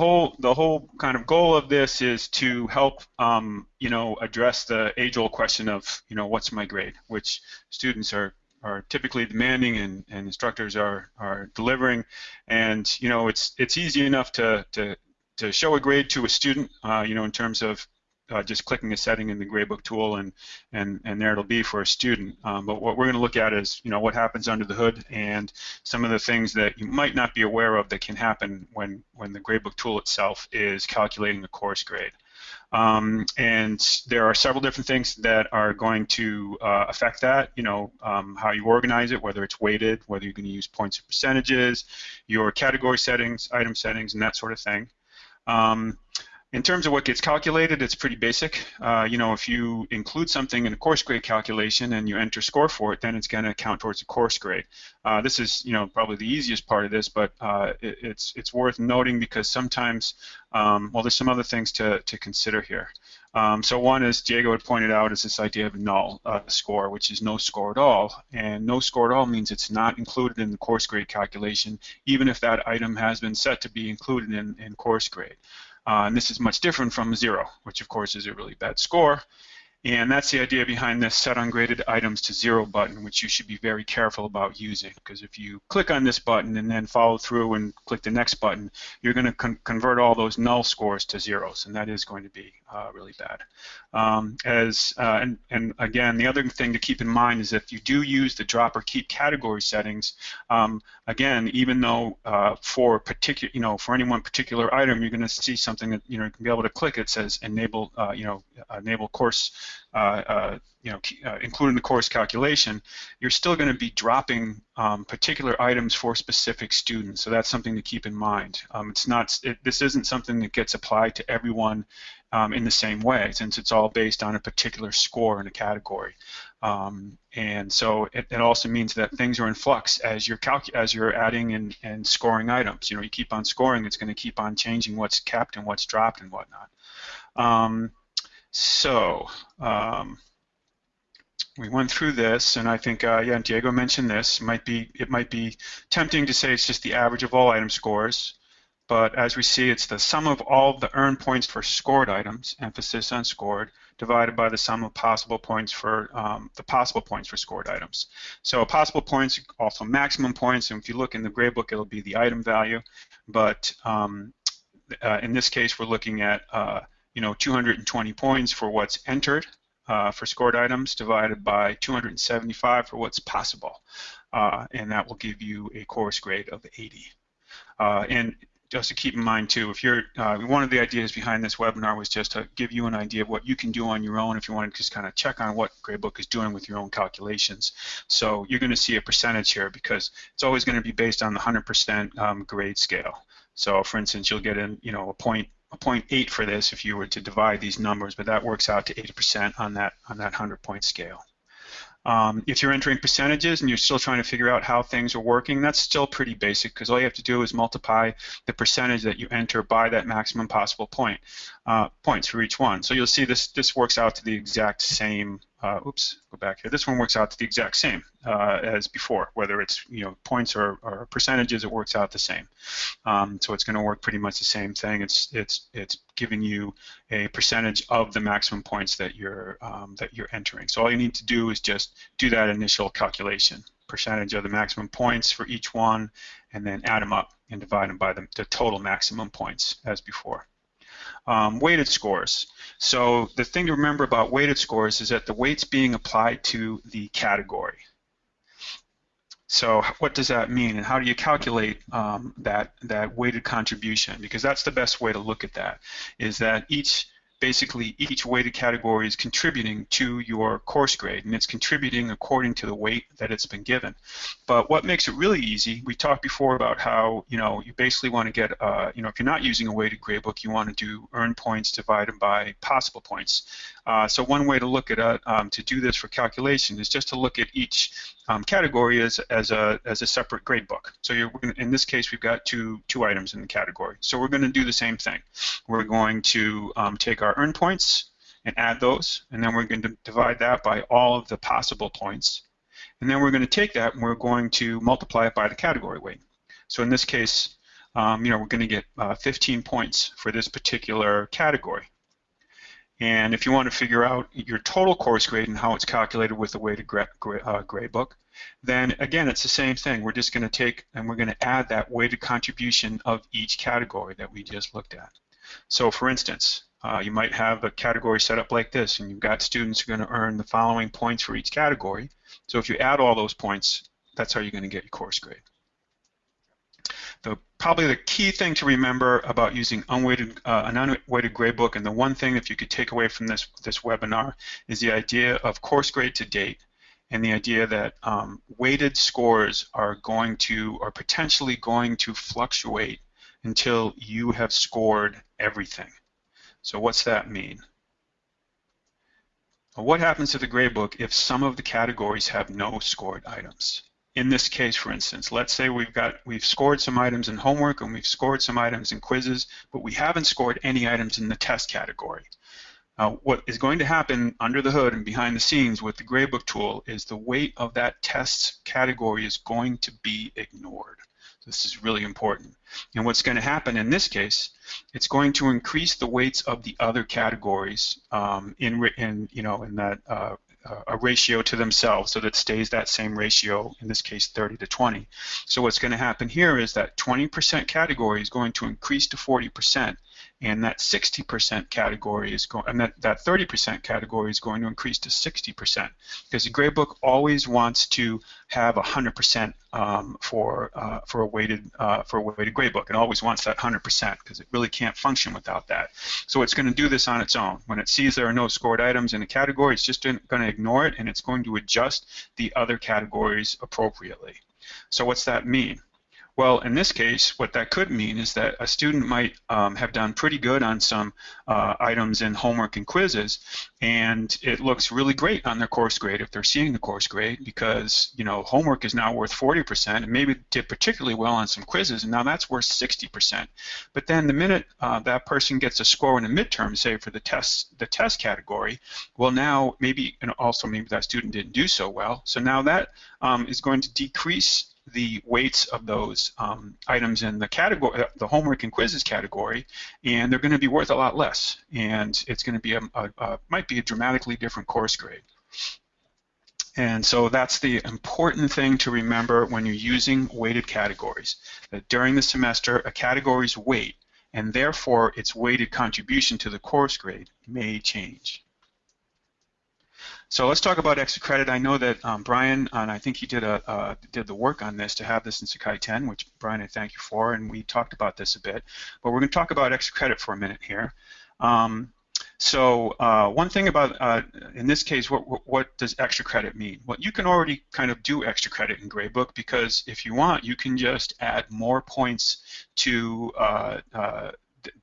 whole the whole kind of goal of this is to help um, you know address the age-old question of you know what's my grade, which students are are typically demanding and, and instructors are are delivering, and you know it's it's easy enough to to to show a grade to a student, uh, you know, in terms of uh, just clicking a setting in the gradebook tool and and and there it'll be for a student. Um, but what we're going to look at is you know what happens under the hood and some of the things that you might not be aware of that can happen when when the gradebook tool itself is calculating a course grade. Um, and there are several different things that are going to uh, affect that. You know, um, how you organize it, whether it's weighted, whether you're going to use points or percentages, your category settings, item settings, and that sort of thing. Um, in terms of what gets calculated, it's pretty basic. Uh, you know, if you include something in a course grade calculation and you enter score for it, then it's going to count towards the course grade. Uh, this is, you know, probably the easiest part of this, but uh, it, it's it's worth noting because sometimes, um, well, there's some other things to to consider here. Um, so one, as Diego had pointed out, is this idea of null uh, score, which is no score at all. And no score at all means it's not included in the course grade calculation, even if that item has been set to be included in, in course grade. Uh, and this is much different from zero, which of course is a really bad score. And that's the idea behind this set ungraded items to zero button, which you should be very careful about using. Because if you click on this button and then follow through and click the next button, you're going to con convert all those null scores to zeros, and that is going to be uh, really bad. Um, as uh, and, and again, the other thing to keep in mind is if you do use the drop or keep category settings, um, again, even though uh, for particular, you know, for any one particular item, you're going to see something that you know you can be able to click. It says enable, uh, you know, enable course you know, uh, including the course calculation, you're still going to be dropping um, particular items for specific students. So that's something to keep in mind. Um, it's not. It, this isn't something that gets applied to everyone um, in the same way, since it's all based on a particular score in a category. Um, and so it, it, also means that things are in flux as you're as you're adding and, and scoring items. You know, you keep on scoring, it's going to keep on changing what's kept and what's dropped and whatnot. Um, so um, we went through this, and I think uh, yeah, Diego mentioned this. It might be it might be tempting to say it's just the average of all item scores, but as we see, it's the sum of all the earned points for scored items, emphasis on scored, divided by the sum of possible points for um, the possible points for scored items. So possible points, also maximum points, and if you look in the gradebook, it'll be the item value, but um, uh, in this case, we're looking at uh, you know, 220 points for what's entered uh, for scored items divided by 275 for what's possible. Uh, and that will give you a course grade of 80. Uh, and just to keep in mind too, if you're, uh, one of the ideas behind this webinar was just to give you an idea of what you can do on your own if you want to just kind of check on what Gradebook is doing with your own calculations. So you're going to see a percentage here because it's always going to be based on the 100% um, grade scale. So for instance, you'll get in, you know, a point 0.8 for this if you were to divide these numbers, but that works out to 80% on that on that 100 point scale. Um, if you're entering percentages and you're still trying to figure out how things are working, that's still pretty basic because all you have to do is multiply the percentage that you enter by that maximum possible point uh, points for each one. So you'll see this this works out to the exact same uh, oops, go back here. This one works out to the exact same uh, as before. Whether it's you know points or, or percentages, it works out the same. Um, so it's going to work pretty much the same thing. It's it's it's giving you a percentage of the maximum points that you're um, that you're entering. So all you need to do is just do that initial calculation, percentage of the maximum points for each one, and then add them up and divide them by the, the total maximum points as before. Um, weighted scores. So the thing to remember about weighted scores is that the weight's being applied to the category. So what does that mean, and how do you calculate um, that that weighted contribution? Because that's the best way to look at that. Is that each basically each weighted category is contributing to your course grade and it's contributing according to the weight that it's been given. But what makes it really easy, we talked before about how, you know, you basically want to get, uh, you know, if you're not using a weighted gradebook, you want to do earn points divided by possible points. Uh, so one way to look at it, um, to do this for calculation is just to look at each um, category as, as, a, as a separate gradebook. So you're, in this case, we've got two, two items in the category. So we're going to do the same thing. We're going to um, take our earn points and add those, and then we're going to divide that by all of the possible points. And then we're going to take that and we're going to multiply it by the category weight. So in this case, um, you know, we're going to get uh, 15 points for this particular category. And if you want to figure out your total course grade and how it's calculated with the weighted gra uh, grade book, then again, it's the same thing. We're just going to take and we're going to add that weighted contribution of each category that we just looked at. So for instance, uh, you might have a category set up like this, and you've got students who are going to earn the following points for each category. So if you add all those points, that's how you're going to get your course grade. The, probably the key thing to remember about using unweighted, uh, an unweighted gradebook, and the one thing if you could take away from this, this webinar, is the idea of course grade to date and the idea that um, weighted scores are going to, or potentially going to fluctuate until you have scored everything. So what's that mean? Well, what happens to the gradebook if some of the categories have no scored items? In this case, for instance, let's say we've got we've scored some items in homework and we've scored some items in quizzes, but we haven't scored any items in the test category. Uh, what is going to happen under the hood and behind the scenes with the gradebook tool is the weight of that test category is going to be ignored. This is really important. And what's going to happen in this case, it's going to increase the weights of the other categories um, in, in, you know, in that uh, a ratio to themselves so that stays that same ratio, in this case 30 to 20. So what's going to happen here is that 20% category is going to increase to 40% and that 60% category is going, and that, that 30% category is going to increase to 60% because the gradebook always wants to have 100% um, for uh, for a weighted uh, for a weighted gradebook. It always wants that 100% because it really can't function without that. So it's going to do this on its own. When it sees there are no scored items in a category, it's just going to ignore it and it's going to adjust the other categories appropriately. So what's that mean? Well, in this case, what that could mean is that a student might um, have done pretty good on some uh, items in homework and quizzes, and it looks really great on their course grade if they're seeing the course grade because, you know, homework is now worth 40%, and maybe did particularly well on some quizzes, and now that's worth 60%. But then the minute uh, that person gets a score in a midterm, say for the test, the test category, well now maybe, and also maybe that student didn't do so well, so now that um, is going to decrease the weights of those um, items in the category, uh, the homework and quizzes category, and they're going to be worth a lot less. And it's going to be a, a, a might be a dramatically different course grade. And so that's the important thing to remember when you're using weighted categories, that during the semester, a category's weight, and therefore its weighted contribution to the course grade, may change. So let's talk about extra credit. I know that um, Brian, and I think he did a uh, did the work on this to have this in Sakai 10, which Brian, I thank you for, and we talked about this a bit. But we're going to talk about extra credit for a minute here. Um, so uh, one thing about, uh, in this case, what, what does extra credit mean? Well, you can already kind of do extra credit in Gradebook because if you want, you can just add more points to uh, uh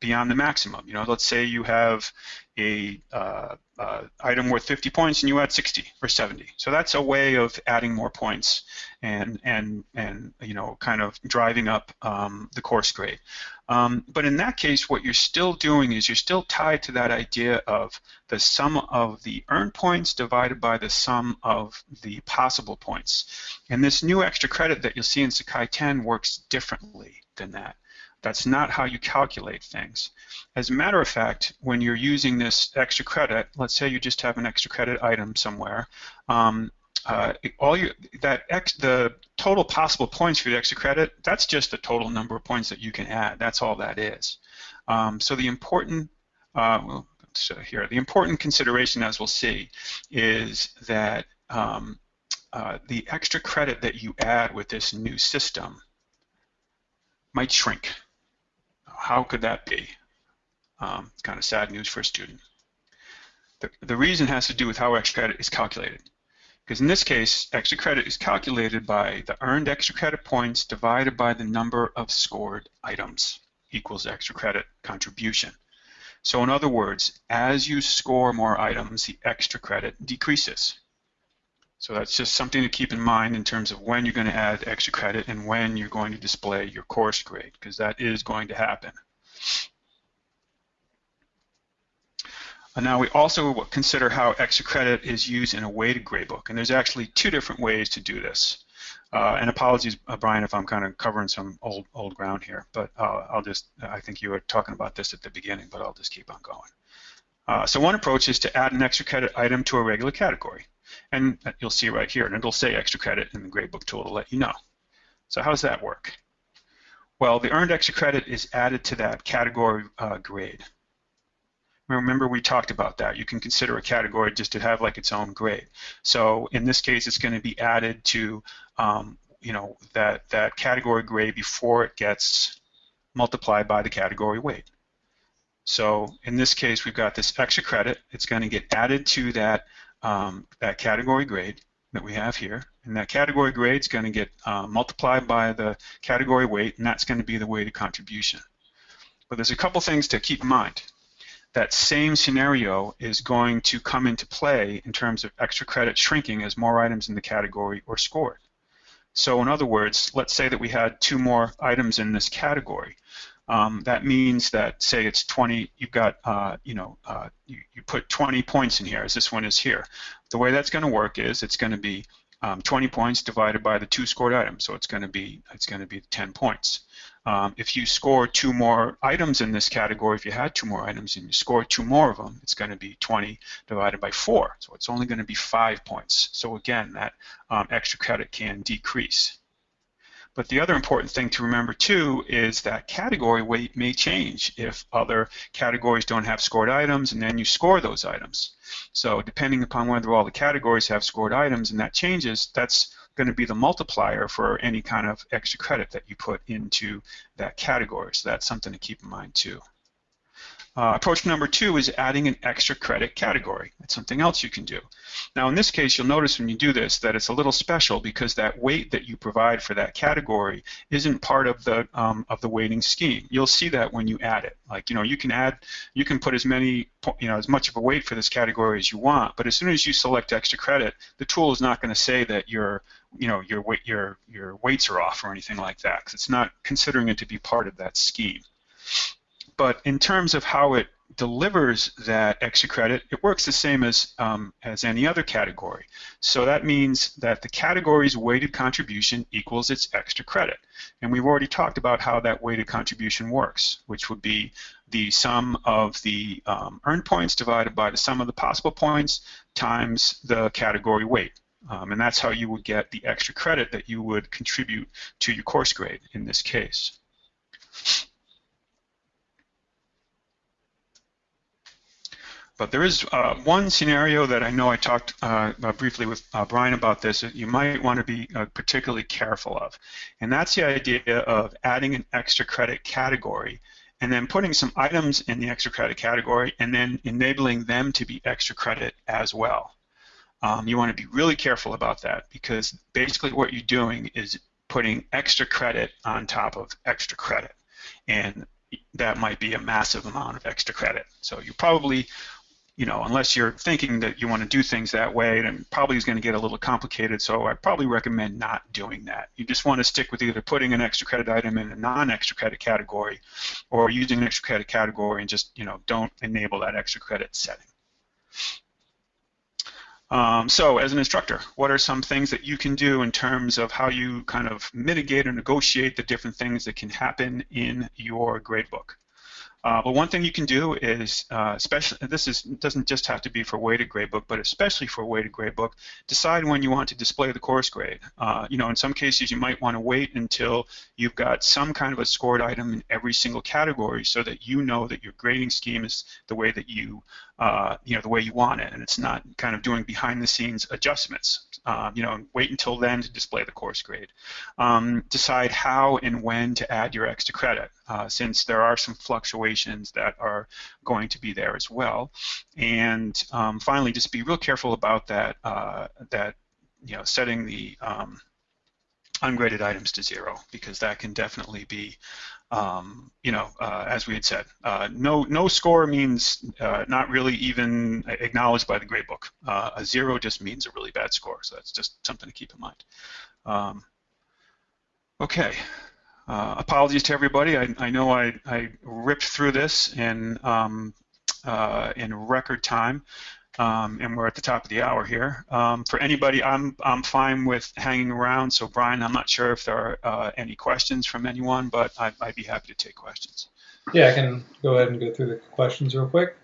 beyond the maximum. You know, let's say you have a uh, uh, item worth 50 points and you add 60 or 70. So that's a way of adding more points and and and you know kind of driving up um, the course grade. Um, but in that case, what you're still doing is you're still tied to that idea of the sum of the earned points divided by the sum of the possible points. And this new extra credit that you'll see in Sakai 10 works differently than that. That's not how you calculate things. As a matter of fact, when you're using this extra credit, let's say you just have an extra credit item somewhere, um, uh, all that ex, the total possible points for the extra credit, that's just the total number of points that you can add. That's all that is. Um, so the important, uh, well, so here, the important consideration, as we'll see, is that um, uh, the extra credit that you add with this new system might shrink. How could that be? Um, kind of sad news for a student. The, the reason has to do with how extra credit is calculated. Because in this case, extra credit is calculated by the earned extra credit points divided by the number of scored items equals extra credit contribution. So in other words, as you score more items, the extra credit decreases. So that's just something to keep in mind in terms of when you're going to add extra credit and when you're going to display your course grade, because that is going to happen. And now we also consider how extra credit is used in a weighted gradebook, and there's actually two different ways to do this. Uh, and apologies, uh, Brian, if I'm kind of covering some old old ground here, but uh, I'll just, I think you were talking about this at the beginning, but I'll just keep on going. Uh, so one approach is to add an extra credit item to a regular category. And you'll see right here, and it'll say extra credit in the gradebook tool to let you know. So how does that work? Well, the earned extra credit is added to that category uh, grade. Remember we talked about that. You can consider a category just to have like its own grade. So in this case, it's going to be added to um, you know that that category grade before it gets multiplied by the category weight. So in this case, we've got this extra credit. It's going to get added to that um, that category grade that we have here, and that category grade is going to get uh, multiplied by the category weight, and that's going to be the weighted contribution. But there's a couple things to keep in mind that same scenario is going to come into play in terms of extra credit shrinking as more items in the category are scored. So in other words, let's say that we had two more items in this category. Um, that means that, say it's 20, you've got, uh, you know, uh, you, you put 20 points in here, as this one is here. The way that's going to work is it's going to be um, 20 points divided by the two scored items, so it's going to be it's going to be 10 points. Um, if you score two more items in this category, if you had two more items and you score two more of them, it's going to be 20 divided by 4. So it's only going to be 5 points. So again, that um, extra credit can decrease. But the other important thing to remember too is that category weight may change if other categories don't have scored items and then you score those items. So depending upon whether all the categories have scored items and that changes, that's going to be the multiplier for any kind of extra credit that you put into that category. So that's something to keep in mind too. Uh, approach number two is adding an extra credit category. That's something else you can do. Now in this case, you'll notice when you do this that it's a little special because that weight that you provide for that category isn't part of the um, of the weighting scheme. You'll see that when you add it. Like you know, you can add, you can put as many, you know, as much of a weight for this category as you want. But as soon as you select extra credit, the tool is not going to say that your you know your weight your your weights are off or anything like that because it's not considering it to be part of that scheme. But in terms of how it delivers that extra credit, it works the same as, um, as any other category. So that means that the category's weighted contribution equals its extra credit. And we've already talked about how that weighted contribution works, which would be the sum of the um, earned points divided by the sum of the possible points times the category weight. Um, and that's how you would get the extra credit that you would contribute to your course grade in this case. But there is uh, one scenario that I know I talked uh, uh, briefly with uh, Brian about this that you might want to be uh, particularly careful of. And that's the idea of adding an extra credit category and then putting some items in the extra credit category and then enabling them to be extra credit as well. Um, you want to be really careful about that because basically what you're doing is putting extra credit on top of extra credit. And that might be a massive amount of extra credit. So you probably you know, unless you're thinking that you want to do things that way, then probably is going to get a little complicated. So I probably recommend not doing that. You just want to stick with either putting an extra credit item in a non-extra credit category, or using an extra credit category and just, you know, don't enable that extra credit setting. Um, so as an instructor, what are some things that you can do in terms of how you kind of mitigate or negotiate the different things that can happen in your gradebook? Uh, but one thing you can do is, uh, especially this is doesn't just have to be for weighted gradebook, but especially for weighted gradebook, decide when you want to display the course grade. Uh, you know, in some cases you might want to wait until you've got some kind of a scored item in every single category, so that you know that your grading scheme is the way that you, uh, you know, the way you want it, and it's not kind of doing behind-the-scenes adjustments. Um, you know, wait until then to display the course grade. Um, decide how and when to add your extra credit, uh, since there are some fluctuations that are going to be there as well. And um, finally, just be real careful about that, uh, that you know, setting the um, ungraded items to zero, because that can definitely be um, you know, uh, as we had said, uh, no no score means uh, not really even acknowledged by the gradebook. Uh, a zero just means a really bad score, so that's just something to keep in mind. Um, okay, uh, apologies to everybody. I, I know I, I ripped through this in um, uh, in record time. Um, and we're at the top of the hour here. Um, for anybody, I'm I'm fine with hanging around. So Brian, I'm not sure if there are uh, any questions from anyone, but I, would be happy to take questions. Yeah, I can go ahead and go through the questions real quick.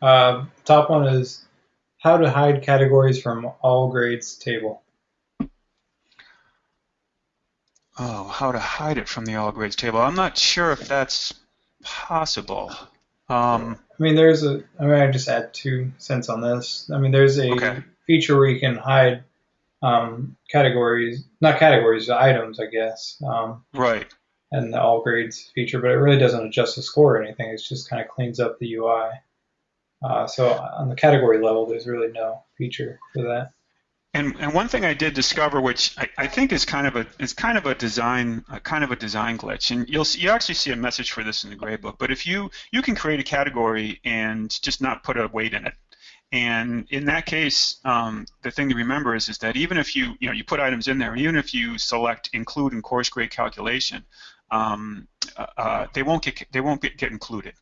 Uh, top one is how to hide categories from all grades table. Oh, how to hide it from the all grades table. I'm not sure if that's possible. Um, I mean, there's a. I mean, I just add two cents on this. I mean, there's a Okay. feature where you can hide um, categories, not categories, items, I guess, um, right. and the all grades feature, but it really doesn't adjust the score or anything. It just kind of cleans up the UI. Uh, so on the category level, there's really no feature for that. And, and one thing I did discover, which I, I think is kind of a kind of a design a kind of a design glitch, and you'll see, you actually see a message for this in the gradebook. But if you you can create a category and just not put a weight in it, and in that case, um, the thing to remember is is that even if you you know you put items in there, even if you select include in course grade calculation, um, uh, uh they won't get they won't get, get included.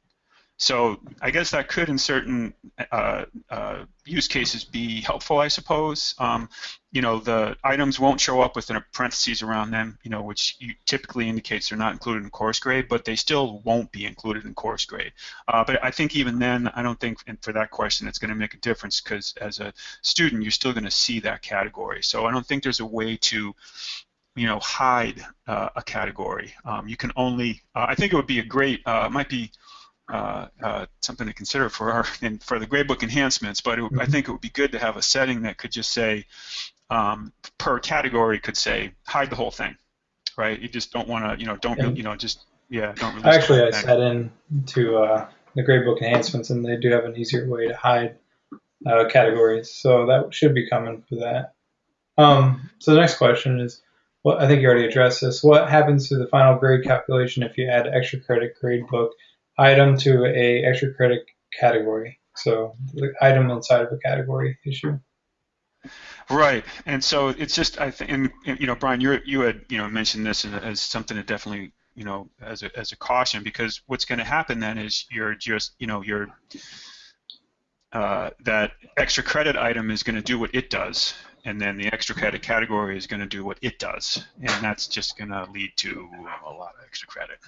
So I guess that could, in certain uh, uh, use cases, be helpful. I suppose. Um, you know, the items won't show up with a parentheses around them. You know, which typically indicates they're not included in course grade, but they still won't be included in course grade. Uh, but I think even then, I don't think for that question it's going to make a difference because as a student, you're still going to see that category. So I don't think there's a way to you know, hide uh, a category. Um, you can only, uh, I think it would be a great, uh, might be uh, uh, something to consider for our and for the gradebook enhancements. But it, mm-hmm. I think it would be good to have a setting that could just say um, per category could say hide the whole thing, right? You just don't want to, you know, don't you know, just yeah, don't. Actually, I set in to uh, the gradebook enhancements, and they do have an easier way to hide uh, categories, so that should be coming for that. Um, so the next question is. Well, I think you already addressed this. What happens to the final grade calculation if you add extra credit gradebook item to a extra credit category. So the item inside of a category issue. Right, and so it's just I think, and, you know, Brian, you you had you know mentioned this as something that definitely you know as a as a caution because what's going to happen then is you're just you know you're uh, that extra credit item is going to do what it does, and then the extra credit category is going to do what it does, and that's just going to lead to a lot of extra credit.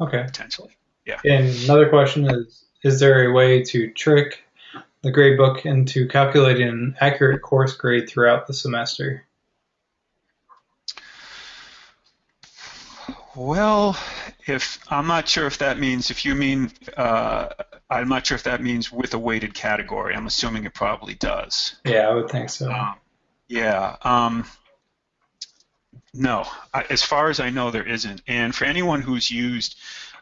Okay. Potentially. Yeah. And another question is, is there a way to trick the gradebook into calculating an accurate course grade throughout the semester? Well, if I'm not sure if that means if you mean uh, I'm not sure if that means with a weighted category. I'm assuming it probably does. Yeah, I would think so. Um, yeah. Um, no, I, as far as I know, there isn't. And for anyone who's used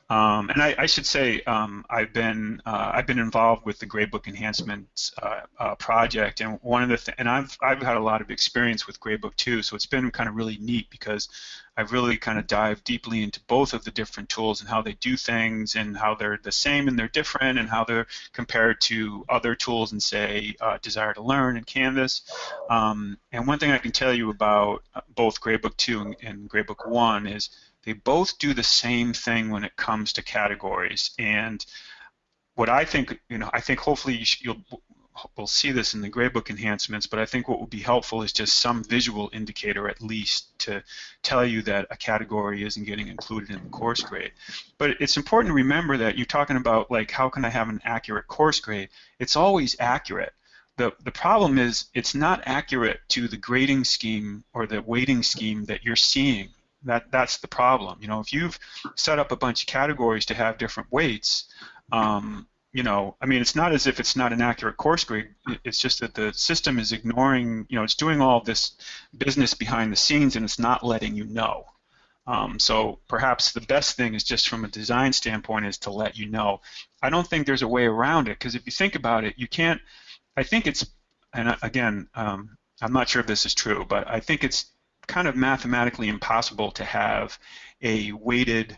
um, and I, I, should say um, I've been uh, I've been involved with the Gradebook Enhancement uh, uh, project, and one of the th- and I've I've had a lot of experience with Gradebook 2, so it's been kind of really neat because I've really kind of dived deeply into both of the different tools and how they do things, and how they're the same and they're different, and how they're compared to other tools and say uh, Desire2Learn and Canvas. Um, and one thing I can tell you about uh, both Gradebook 2 and, and Gradebook 1 is they both do the same thing when it comes to categories. And what I think, you know, I think hopefully you will we'll see this in the gradebook enhancements, but I think what would be helpful is just some visual indicator at least to tell you that a category isn't getting included in the course grade. But it's important to remember that you're talking about like how can I have an accurate course grade? It's always accurate. The, the problem is it's not accurate to the grading scheme or the weighting scheme that you're seeing that that's the problem. You know, if you've set up a bunch of categories to have different weights, um, you know, I mean, it's not as if it's not an accurate course grade. It's just that the system is ignoring, you know, it's doing all this business behind the scenes and it's not letting you know. Um, so perhaps the best thing is just from a design standpoint is to let you know. I don't think there's a way around it because if you think about it, you can't. I think it's, and again, um, I'm not sure if this is true, but I think it's kind of mathematically impossible to have a weighted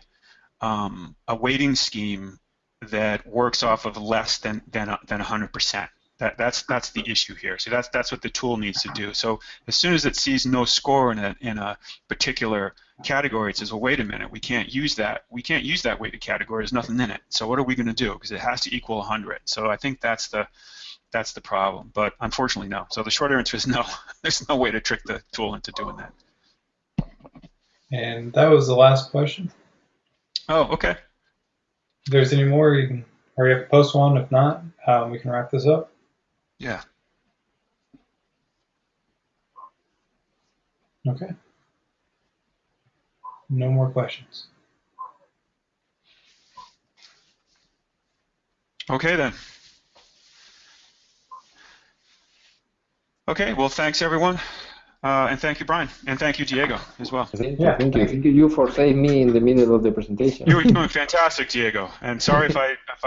um, a weighting scheme that works off of less than than than 100%. That, that's that's the issue here. So that's that's what the tool needs to do. So as soon as it sees no score in a in a particular category, it says, well, wait a minute, we can't use that. We can't use that weighted category. There's nothing in it. So what are we going to do? Because it has to equal 100. So I think that's the that's the problem. But unfortunately, no. So the short answer is no. There's no way to trick the tool into doing that. And that was the last question. Oh, okay. If there's any more, you can hurry up and post one. If not, um, we can wrap this up. Yeah. Okay. No more questions. Okay then. Okay, well, thanks everyone. Uh, and thank you, Brian. And thank you, Diego, as well. Thank you, Yeah. thank you. Thank you for saving me in the middle of the presentation. You were doing fantastic, Diego. And sorry if I if